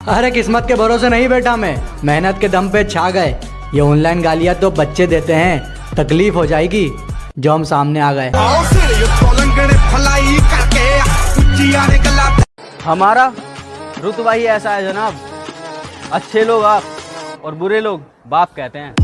अरे किस्मत के भरोसे नहीं बैठा मैं। मेहनत के दम पे छा गए। ये ऑनलाइन गालियाँ तो बच्चे देते हैं। तकलीफ़ हो जाएगी, जो हम सामने आ गए। हमारा रुतबा ही ऐसा है जनाब। अच्छे लोग आप और बुरे लोग बाप कहते हैं।